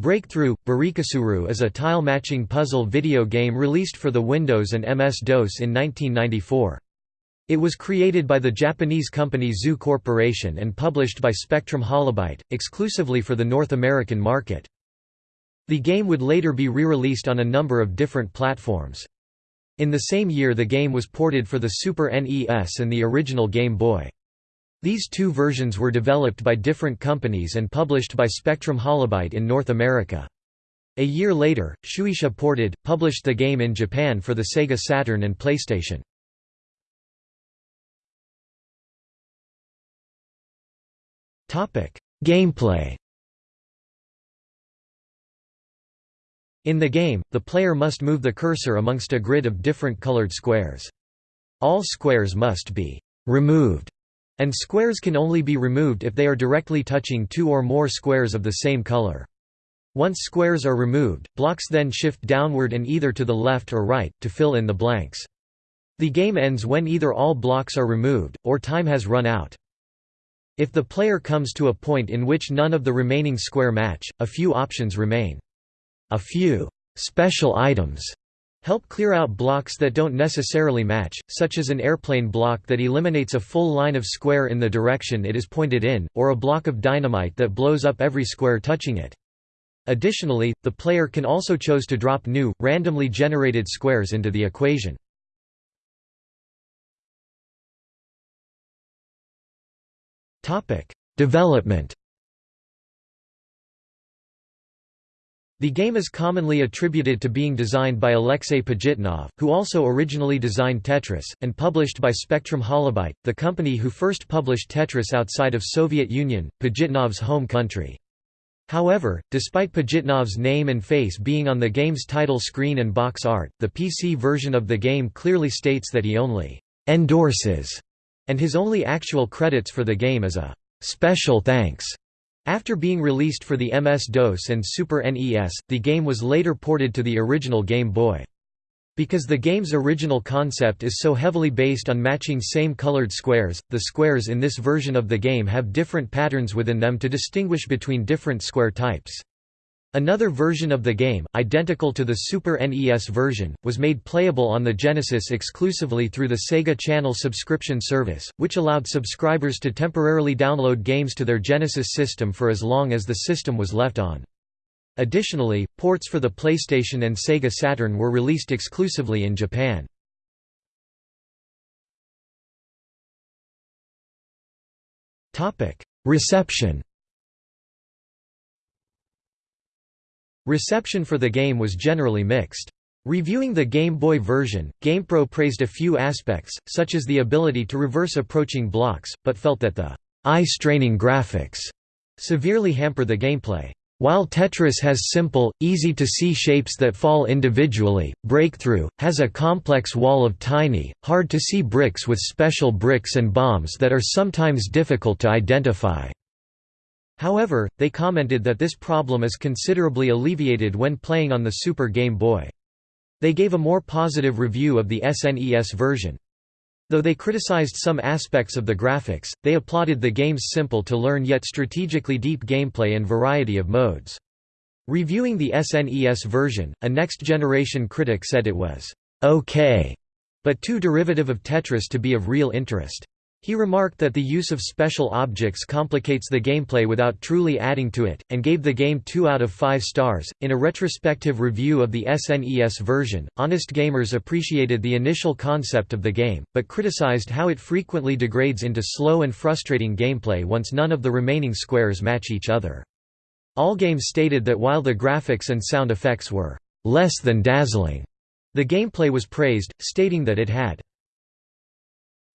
Breakthrough Barikasuru is a tile matching puzzle video game released for the Windows and MS-DOS in 1994. It was created by the Japanese company Zoo Corporation and published by Spectrum Holobyte, exclusively for the North American market. The game would later be re-released on a number of different platforms. In the same year the game was ported for the Super NES and the original Game Boy. These two versions were developed by different companies and published by Spectrum Holobyte in North America. A year later, Shueisha ported, published the game in Japan for the Sega Saturn and PlayStation. Gameplay In the game, the player must move the cursor amongst a grid of different colored squares. All squares must be «removed», and squares can only be removed if they are directly touching two or more squares of the same color. Once squares are removed, blocks then shift downward and either to the left or right, to fill in the blanks. The game ends when either all blocks are removed, or time has run out. If the player comes to a point in which none of the remaining square match, a few options remain. A few special items help clear out blocks that don't necessarily match, such as an airplane block that eliminates a full line of square in the direction it is pointed in, or a block of dynamite that blows up every square touching it. Additionally, the player can also choose to drop new, randomly generated squares into the equation. Development The game is commonly attributed to being designed by Alexei Pajitnov, who also originally designed Tetris, and published by Spectrum Holobyte, the company who first published Tetris outside of Soviet Union, Pajitnov's home country. However, despite Pajitnov's name and face being on the game's title screen and box art, the PC version of the game clearly states that he only «endorses» and his only actual credits for the game is a «special thanks» After being released for the MS-DOS and Super NES, the game was later ported to the original Game Boy. Because the game's original concept is so heavily based on matching same colored squares, the squares in this version of the game have different patterns within them to distinguish between different square types. Another version of the game, identical to the Super NES version, was made playable on the Genesis exclusively through the Sega Channel subscription service, which allowed subscribers to temporarily download games to their Genesis system for as long as the system was left on. Additionally, ports for the PlayStation and Sega Saturn were released exclusively in Japan. Reception Reception for the game was generally mixed. Reviewing the Game Boy version, GamePro praised a few aspects, such as the ability to reverse approaching blocks, but felt that the eye-straining graphics severely hamper the gameplay. While Tetris has simple, easy-to-see shapes that fall individually, Breakthrough, has a complex wall of tiny, hard-to-see bricks with special bricks and bombs that are sometimes difficult to identify. However, they commented that this problem is considerably alleviated when playing on the Super Game Boy. They gave a more positive review of the SNES version. Though they criticized some aspects of the graphics, they applauded the game's simple-to-learn yet strategically deep gameplay and variety of modes. Reviewing the SNES version, a next-generation critic said it was «okay», but too derivative of Tetris to be of real interest. He remarked that the use of special objects complicates the gameplay without truly adding to it, and gave the game 2 out of 5 stars. In a retrospective review of the SNES version, Honest Gamers appreciated the initial concept of the game, but criticized how it frequently degrades into slow and frustrating gameplay once none of the remaining squares match each other. Allgame stated that while the graphics and sound effects were less than dazzling, the gameplay was praised, stating that it had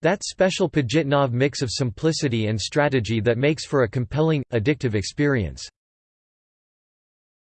that special Pajitnov mix of simplicity and strategy that makes for a compelling, addictive experience.